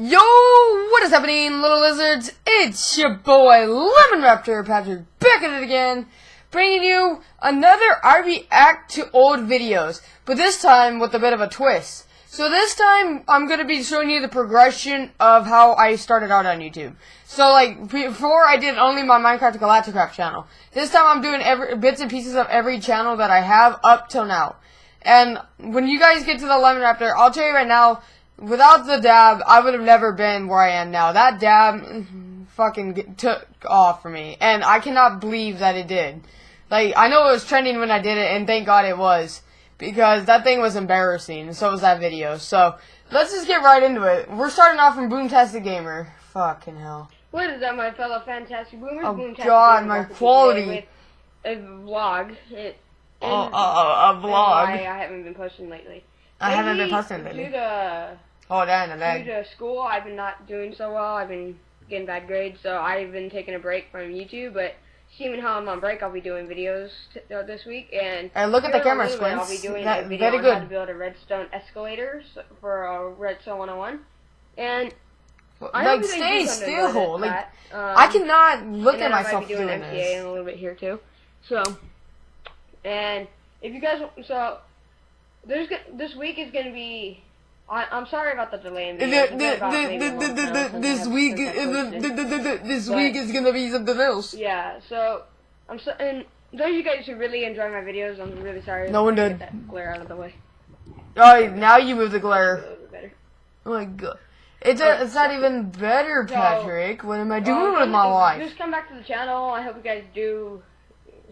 Yo, what is happening, little lizards? It's your boy, Lemon Raptor Patrick, back at it again, bringing you another I react to old videos, but this time with a bit of a twist. So this time, I'm going to be showing you the progression of how I started out on YouTube. So, like, before I did only my Minecraft Galacticraft channel. This time I'm doing every bits and pieces of every channel that I have up till now. And when you guys get to the Lemon Raptor, I'll tell you right now, Without the dab, I would have never been where I am now. That dab fucking took off for me. And I cannot believe that it did. Like, I know it was trending when I did it, and thank God it was. Because that thing was embarrassing, and so was that video. So, let's just get right into it. We're starting off from Boomtastic Gamer. Fucking hell. What is that, my fellow fantastic boomers? Oh Boomtastic God, my quality. a vlog. It, oh, uh, uh, a vlog. I, I haven't been posting lately. I Maybe haven't been posting lately. Due to Oh, that and that. Due to school, I've been not doing so well. I've been getting bad grades, so I've been taking a break from YouTube. But seeing how I'm on break, I'll be doing videos uh, this week. And hey, look at the camera, Squints. I'll be doing that, a video very on good. how to build a redstone escalator for a redstone 101. And I like stay still. Like um, I cannot look at myself doing doing MTA this. in a little bit here too. So, and if you guys so there's this week is gonna be I, am sorry about the delay. In this week, this week is gonna be something else. Yeah. So I'm so, and those of you guys who really enjoy my videos, I'm really sorry. No one did. That glare out of the way. Oh, now you move the glare. Oh my god. It's a, it's not even better, Patrick. what am I doing with my life? Just come back to the channel. I hope you guys do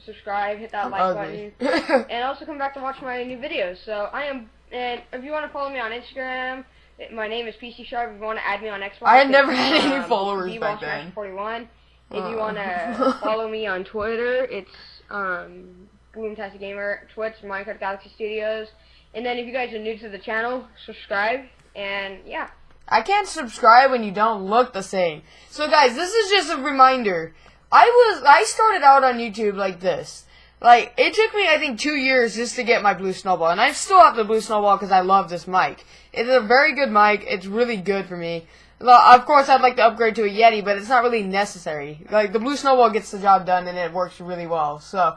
subscribe, hit that like button, and also come back to watch my new videos. So I am and if you want to follow me on Instagram, my name is PC Sharp. If you want to add me on Xbox, I had never had any um, followers back then. 41. If uh. you want to follow me on Twitter, it's um, Boomtastic Gamer, Twitch, Minecraft Galaxy Studios. And then if you guys are new to the channel, subscribe. And yeah. I can't subscribe when you don't look the same. So guys, this is just a reminder. I was I started out on YouTube like this. Like, it took me, I think, two years just to get my Blue Snowball. And I still have the Blue Snowball because I love this mic. It's a very good mic. It's really good for me. Of course, I'd like to upgrade to a Yeti, but it's not really necessary. Like, the Blue Snowball gets the job done, and it works really well. So,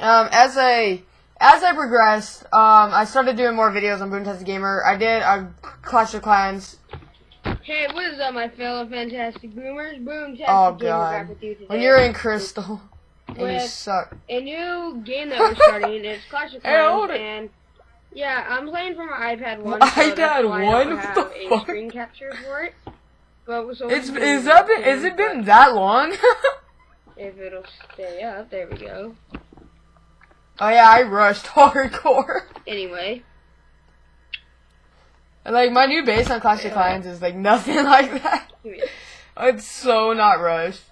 um, as I... As I progressed, um, I started doing more videos on Boomtastic Gamer. I did a Clash of Clans. Hey, what is up, my fellow fantastic boomers? Boomtastic oh, Gamer back with you today. When you're in Crystal with a new game that we're starting. it's Clash of Clans, and yeah, I'm playing from my iPad one. So iPad one. I don't a fuck? screen capture for it. But so it's is that been, is it been that long? if it'll stay up, there we go. Oh yeah, I rushed hardcore. Anyway. Like my new base on Clash of Clans is like nothing like that. It's so not rushed.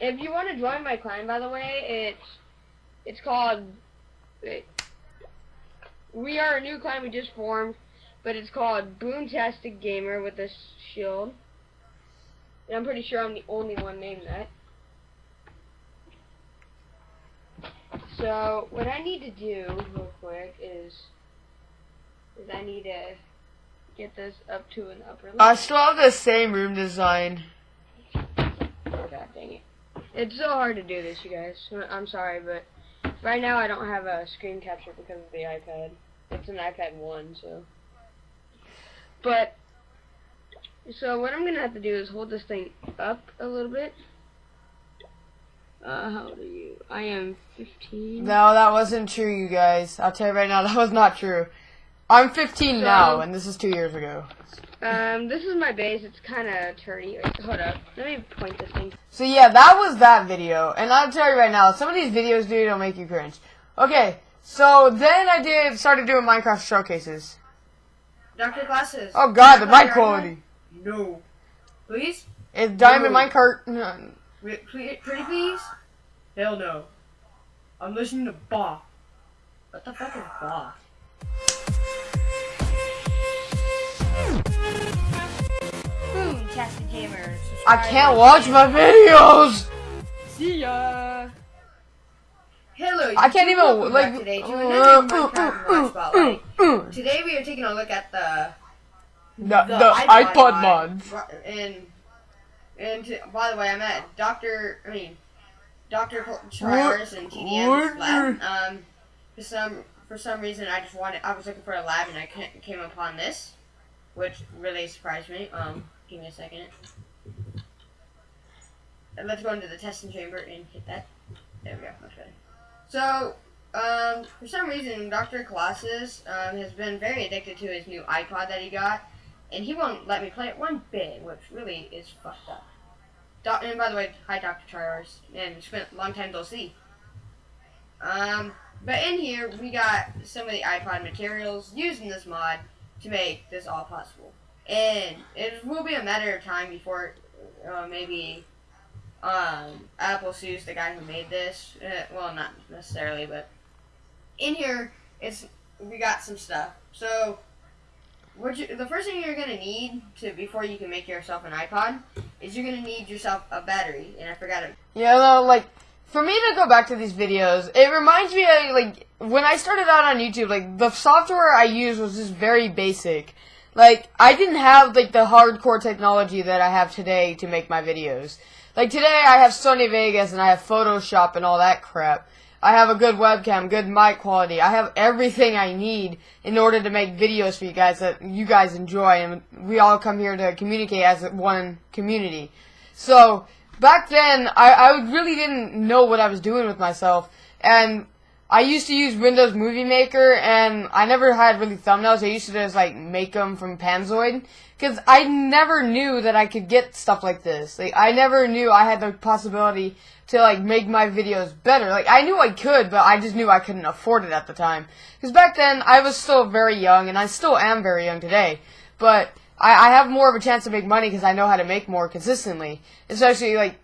If you want to join my clan, by the way, it's it's called. It, we are a new clan we just formed, but it's called Boomtastic Gamer with a shield. And I'm pretty sure I'm the only one named that. So what I need to do real quick is is I need to get this up to an upper level. I still have the same room design. God dang it. It's so hard to do this, you guys. I'm sorry, but right now I don't have a screen capture because of the iPad. It's an iPad 1, so. But, so what I'm going to have to do is hold this thing up a little bit. Uh, how old are you? I am 15. No, that wasn't true, you guys. I'll tell you right now, that was not true. I'm 15 so, now, and this is two years ago. Um, this is my base. It's kind of turny. Hold up. Let me point this thing. So yeah, that was that video. And I'll tell you right now, some of these videos, dude, will make you cringe. Okay, so then I did started doing Minecraft showcases. Doctor glasses. Oh god, the mic quality. No. Please? It's Diamond no. Minecart. Pretty, pretty please? Hell no. I'm listening to Bach. What the fuck is Bach? Gamers. I can't watch my videos. See ya. Hello. I can't even like today to uh, another Minecraft Watch Spotlight. Today we are taking a look at the The, the, iPod, mod. And and to, by the way, I'm at Doctor. I mean, Doctor Triars and TDM's lab. Um, for some for some reason, I just wanted. I was looking for a lab, and I came upon this, which really surprised me. Um, give me a second. Let's go into the testing chamber and hit that. There we go. Better. So, um, for some reason, Dr. Colossus um, has been very addicted to his new iPod that he got, and he won't let me play it one bit, which really is fucked up. Do and by the way, hi Dr. Triars, and it's been a long time to see. Um, but in here, we got some of the iPod materials used in this mod to make this all possible. And it will be a matter of time before uh, maybe um, Apple sues the guy who made this. Uh, well, not necessarily, but in here, it's we got some stuff. So, what you, the first thing you're gonna need to before you can make yourself an iPod is you're gonna need yourself a battery. And I forgot it. Yeah, no, like for me to go back to these videos, it reminds me of like when I started out on YouTube. Like the software I used was just very basic. Like I didn't have like the hardcore technology that I have today to make my videos. Like today I have Sony Vegas and I have Photoshop and all that crap. I have a good webcam, good mic quality. I have everything I need in order to make videos for you guys that you guys enjoy and we all come here to communicate as one community. So, back then, I, I really didn't know what I was doing with myself and I used to use Windows Movie Maker, and I never had really thumbnails. I used to just like make them from Panzoid, because I never knew that I could get stuff like this. Like I never knew I had the possibility to like make my videos better. Like I knew I could, but I just knew I couldn't afford it at the time. Because back then I was still very young, and I still am very young today. But I, I have more of a chance to make money because I know how to make more consistently. Especially like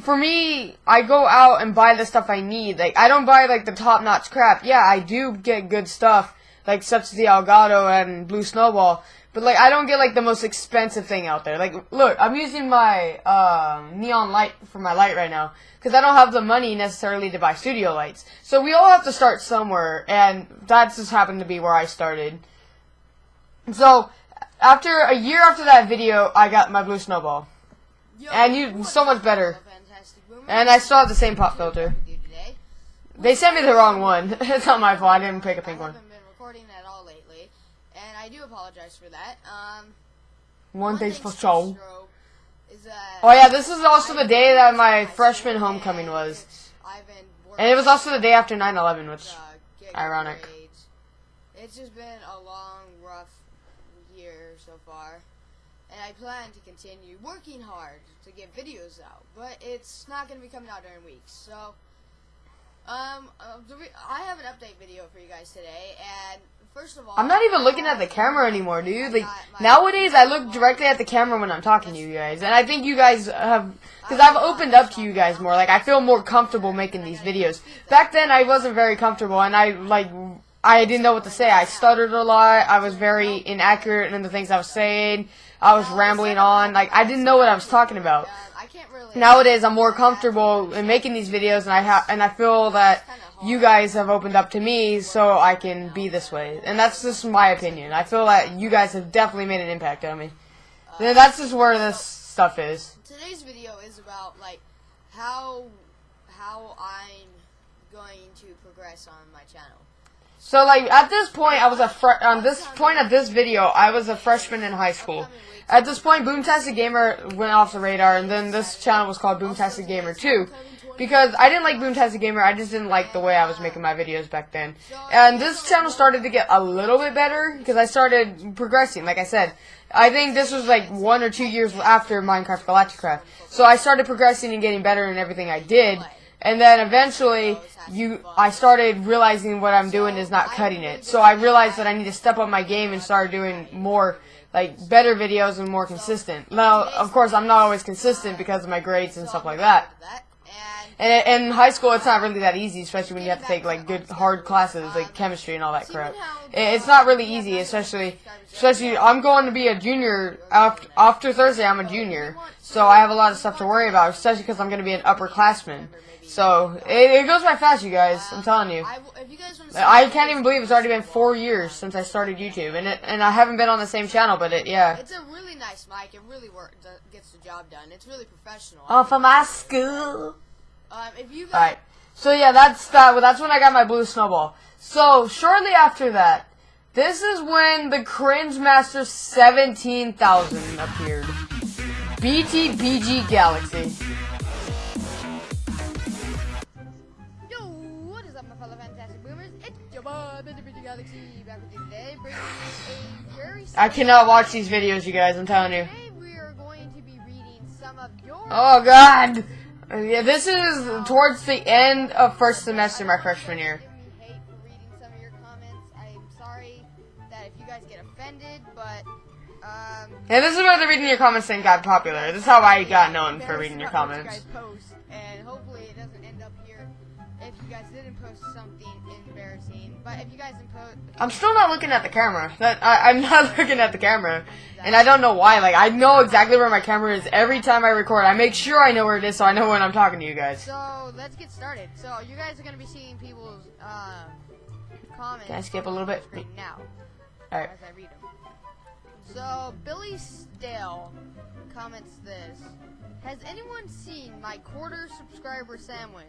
for me, I go out and buy the stuff I need. Like, I don't buy, like, the top-notch crap. Yeah, I do get good stuff, like, such as the Elgato and Blue Snowball. But, like, I don't get, like, the most expensive thing out there. Like, look, I'm using my, uh, neon light for my light right now. Because I don't have the money necessarily to buy studio lights. So we all have to start somewhere, and that just happened to be where I started. So, after a year after that video, I got my Blue Snowball. And you, so much better. And I still have the same pop filter. They sent me the wrong one. it's not my fault. I didn't pick a pink one. I haven't been recording at all lately, and I do apologize for that. Um, one thing's for sure. Oh yeah, this is also the day that my freshman homecoming was. And it was also the day after 9-11, which, ironic. It's just been a long, rough year so far and I plan to continue working hard to get videos out, but it's not going to be coming out during weeks. So, um, uh, I have an update video for you guys today, and first of all, I'm not even looking at the camera anymore, dude. Like nowadays, I look directly at the camera when I'm talking to you guys, and I think you guys have. Because I've opened up to you guys more. Like, I feel more comfortable making these videos. Back then, I wasn't very comfortable, and I, like, I didn't know what to say. I stuttered a lot. I was very inaccurate in the things I was saying. I was rambling on. Like, I didn't know what I was talking about. Nowadays, I'm more comfortable in making these videos, and I ha and I feel that you guys have opened up to me so I can be this way. And that's just my opinion. I feel that you guys have definitely made an impact on me. And that's just where this stuff is. Today's video is about, like, how, how I'm going to progress on my channel. So like at this point, I was a fr- on this point of this video, I was a freshman in high school. At this point, Boomtastic Gamer went off the radar, and then this channel was called Boomtastic Gamer 2. Because I didn't like Boomtastic Gamer, I just didn't like the way I was making my videos back then. And this channel started to get a little bit better, because I started progressing, like I said. I think this was like one or two years after Minecraft Galacticraft. So I started progressing and getting better in everything I did. And then eventually, you, I started realizing what I'm doing is not cutting it. So I realized that I need to step up my game and start doing more, like, better videos and more consistent. Now, of course, I'm not always consistent because of my grades and stuff like that. And in high school, it's not really that easy, especially when you have to take like good hard classes like chemistry and all that crap. It's not really easy, especially especially I'm going to be a junior after after Thursday. I'm a junior, so I have a lot of stuff to worry about, especially because I'm going to be an upperclassman. So it, it goes by fast, you guys. I'm telling you. I, will- if you guys want to I can't even believe it's already been four years since I started YouTube, and it, and I haven't been on the same channel, but it yeah. It's a really nice mic. It really work, do- gets the job done. It's really professional. Oh, for my school. Um, if you guys, Alright. So yeah, that's that. Well, that's when I got my blue snowball. So shortly after that, this is when the Cringe Master 17,000 appeared. BTBG Galaxy. Yo, what is up, my fellow fantastic boomers? It's your boy, Bitty Galaxy, back with you today, bringing you a very I cannot watch these videos, you guys. I'm telling you. Today we are going to be reading some of your Oh God. Yeah, this is towards the end of first semester, my freshman year. Give me hate for reading some of your comments. I'm sorry that if you guys get offended, but um. Yeah, this is where the reading your comments thing got popular. This is how I got known for reading your comments. Post, and hopefully it doesn't end up here if you guys didn't post something embarrassing. But if you guys post, I'm still not looking at the camera. That I, I'm not looking at the camera, and I don't know why. Like I know exactly where my camera is every time I record. I make sure I know where it is, so I know when I'm talking to you guys. So let's get started. So you guys are gonna be seeing people's um, comments. Can I skip a little bit? Now Alright. as I read them. So Billy Stale comments this: Has anyone seen my quarter subscriber sandwich?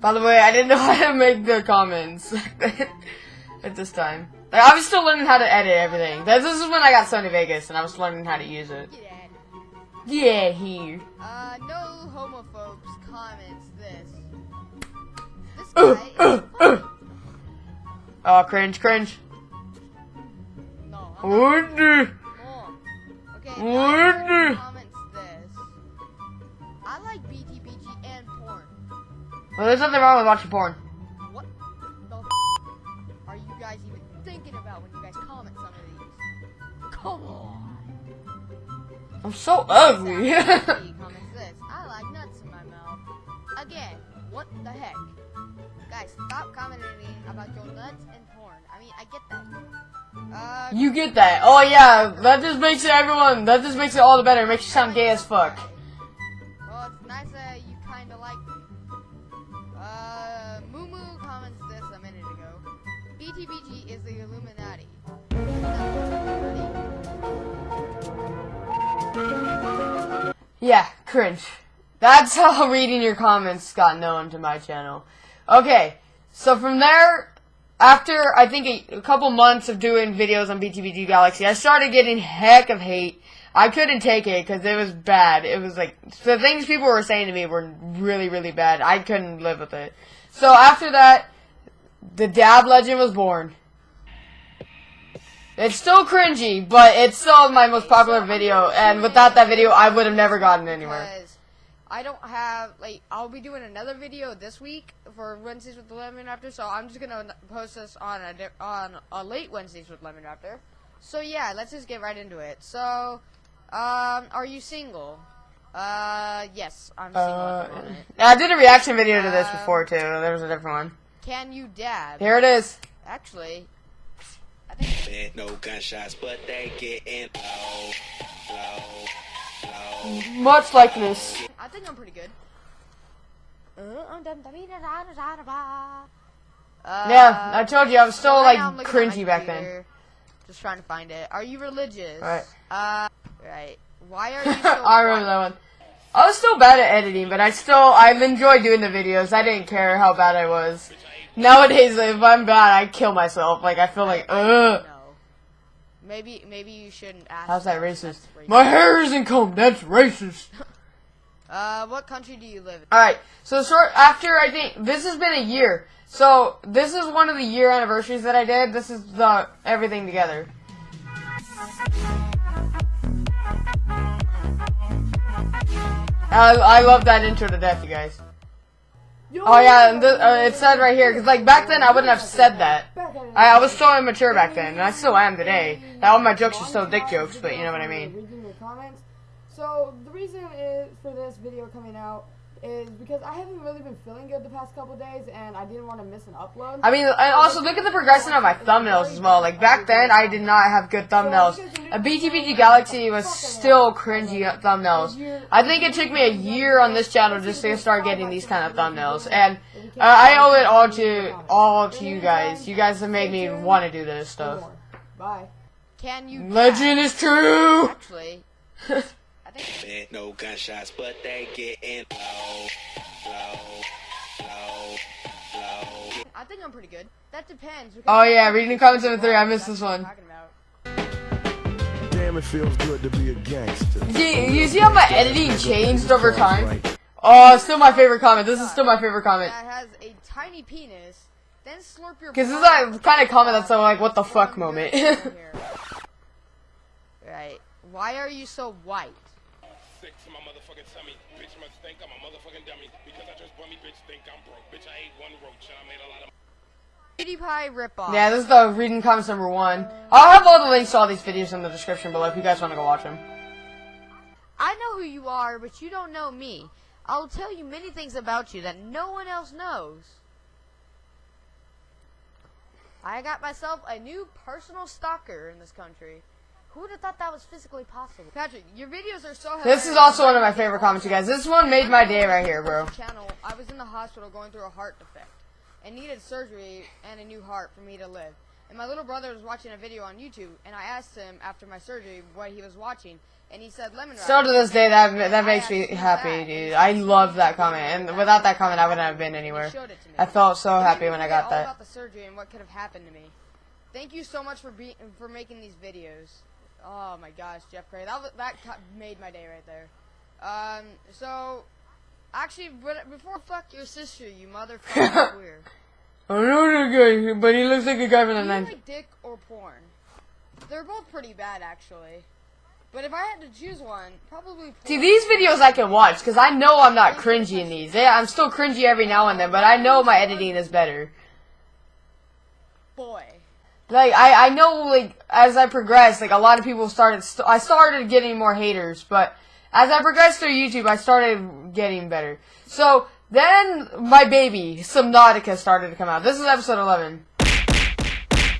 By the way, I didn't know how to make the comments at this time. Like, I was still learning how to edit everything. This is when I got Sony Vegas, and I was learning how to use it. Get at it. Yeah, here. Uh, no homophobes comments this. This Uh, guy uh, funny. uh. Oh, cringe, cringe. No, What the? Okay, What the- comments this. I like BTBG and porn. Well, there's nothing wrong with watching porn. Come on. I'm so ugly. He comments this. I like nuts in my mouth. Again, what the heck? Guys, stop commenting about your nuts and porn. I mean, I get that. Uh, you get that? Oh yeah, that just makes it everyone. That just makes it all the better. It makes you sound gay as fuck. Well, it's nice that you kind of like me. Uh, Moo Moo comments this a minute ago. BTBG is the Illuminati. Yeah, cringe. That's how reading your comments got known to my channel. Okay, so from there, after I think a, a couple months of doing videos on BTBG Galaxy, I started getting heck of hate. I couldn't take it because it was bad. It was like the things people were saying to me were really, really bad. I couldn't live with it. So after that, the Dab Legend was born. It's still cringy, but it's still my most popular video, and without that video, I would have never gotten anywhere. I don't have like I'll be doing another video this week for Wednesdays with the Lemon Raptor, so I'm just gonna post this on a on a late Wednesdays with Lemon Raptor. So yeah, let's just get right into it. So, um, are you single? Uh, yes, I'm single Uh. I did a reaction video to this Um, before too. There was a different one. Can you dab? Here it is. Actually, I no gunshots, but they getting low, low, low. Much likeness. I think I'm pretty good. Yeah, I told you I was still so right like now I'm looking at my cringy back then. Just trying to find it. Are you religious? Right. Uh, right. Why are you so I remember that one. I was still bad at editing, but I still I enjoyed doing the videos. I didn't care how bad I was. Nowadays, if I'm bad, I kill myself. Like I feel like, ugh. Maybe maybe you shouldn't ask. How's that that. racist? Racist. My hair isn't combed. That's racist. Uh, what country do you live in? All right. So short after I think this has been a year. So this is one of the year anniversaries that I did. This is the everything together. I, I love that intro to death, you guys. Oh yeah, and th- uh, it said right here because like back then I wouldn't have said that. I, I was so immature back then, and I still am today. All my jokes are still dick jokes, but you know what I mean. Reading your comments. So the reason is for this video coming out is because I haven't really been feeling good the past couple days, and I didn't want to miss an upload. I mean, and also look at the progression of my thumbnails as well. Like back then, I did not have good thumbnails. A BTBG Galaxy was still cringy thumbnails. I think it took me a year on this channel just to start getting these kind of thumbnails, and uh, I owe it all to all to you guys. You guys have made me want to do this stuff. Bye. Can you Legend is true. actually? I think Man, no gunshots, but they getting low, low, low, low. I think I'm pretty good. That depends. Oh yeah, reading the comments number three. I missed this one. Damn, it feels good to be a gangster. You, you see how my editing changed over time? Oh, still my favorite comment. This is still my favorite comment. That has a tiny penis. Then slurp your. Cause this is blood that kind of comment that's so like, what the fuck moment. Right. Why are you so white? Sick to my motherfucking tummy. Bitch must think I'm a motherfucking dummy. Because I just bummy, bitch think I'm broke. Bitch, I ate one roach and I made a lot of PewDiePie ripoff. yeah, this is the reading comments number one. I'll have all the links to all these videos in the description below if you guys want to go watch them. I know who you are, but you don't know me. I'll tell you many things about you that no one else knows. I got myself a new personal stalker in this country. Who would have thought that was physically possible? Patrick, your videos are so This is also one of my favorite comments, you guys. This one made my day right here, bro. Channel, I was in the hospital going through a heart defect and needed surgery and a new heart for me to live. And my little brother was watching a video on YouTube, and I asked him after my surgery what he was watching, and he said lemon. Still to this day, that that makes me happy, that, dude. I love that comment, would and without that comment, I wouldn't have been anywhere. showed it to me. I felt so It happy when I forget got all that. about the surgery and what could have happened to me. Thank you so much for be for making these videos. Oh my gosh, Jeff Cray, that was, that made my day right there. Um, so actually, but before fuck your sister, you motherfucking queer. I know the guy, but he looks like a guy from the nineties. like dick or porn? They're both pretty bad, actually. But if I had to choose one, probably porn. See, these videos I can watch because I know I'm not cringy in these. Yeah, I'm still cringy every now and then, but I know my editing is better. Boy. Like I, I know like as I progressed, like a lot of people started. St- I started getting more haters, but as I progressed through YouTube, I started getting better. So then my baby Subnautica started to come out. This is episode eleven.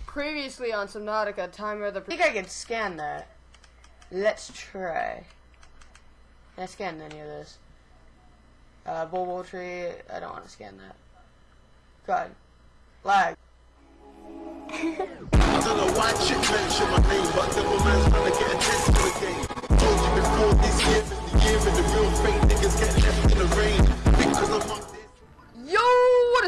Previously on Subnautica, Time of the. I think I can scan that. Let's try. Can I scan any of this? Uh, Bulbo Tree. I don't want to scan that. God. Lag. I don't know why chick mention my name, but devil man's trying to get a taste of the game. Told you before this year, the year and the real fake niggas get left in the rain. Because I'm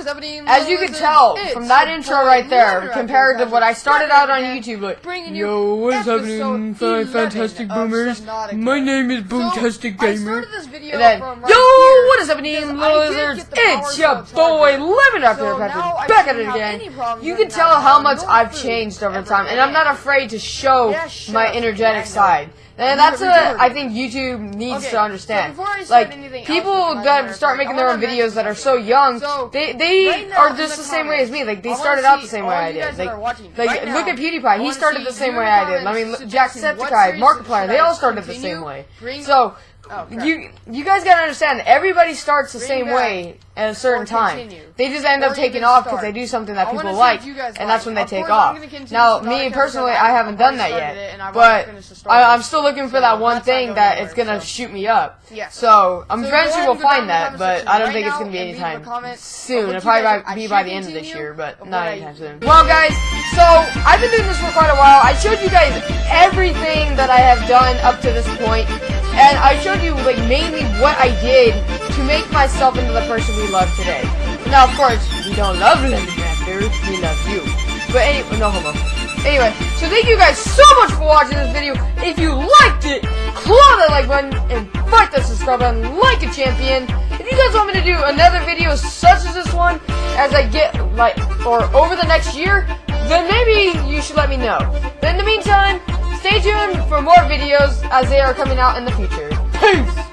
what is happening? As you can tell It's from that intro right there, compared to what I started out on YouTube, like, bringing you yo, what's happening, fa- 11 fantastic boomers? My name is So, Boomtastic I Gamer. started this video And then, from yo, here what is happening, because little lizards? get the power It's your boy. Lemon Raptor So Patrick, back at it again. You can tell how much I've changed over time, and I'm not afraid to show my energetic Yeah, I know. side. And that's retarded. what I think YouTube needs Okay, to so understand. before I start like anything people with that start making their own videos that are so young, So, they they right now are just the the same way as me. Like they started out the same way I did. Like watching like right look now, at PewDiePie. He started see the same way I did. I mean, Jacksepticeye, Markiplier, they all started the same way. So Oh, crap. you you guys gotta understand. Everybody starts the Bring same way at a certain time. They just end up taking off because they do something that I people like, what you guys and that's when they Of take off. Now, me personally, I haven't done that yet, it but already finished the story. I, I'm still looking for So that one thing that it's gonna so- shoot me up. Yeah. So I'm So eventually will and go down find that, but I don't think it's gonna be anytime soon. It'll probably guys- by- I be by the end of this year, but not anytime soon. Well, guys, so I've been doing this for quite a while. I showed you guys everything that I have done up to this point, and I showed you like mainly what I did to make myself into the person we love today. Now, of course, we don't love Lemon Raptor, we love you. But anyway, no homo. Anyway, so thank you guys so much for watching this video. If you liked it, claw that like button and fight that subscribe button like a champion. If you guys want me to do another video such as this one, as I get like, or over the next year, then maybe you should let me know. But in the meantime, stay tuned for more videos as they are coming out in the future. Peace!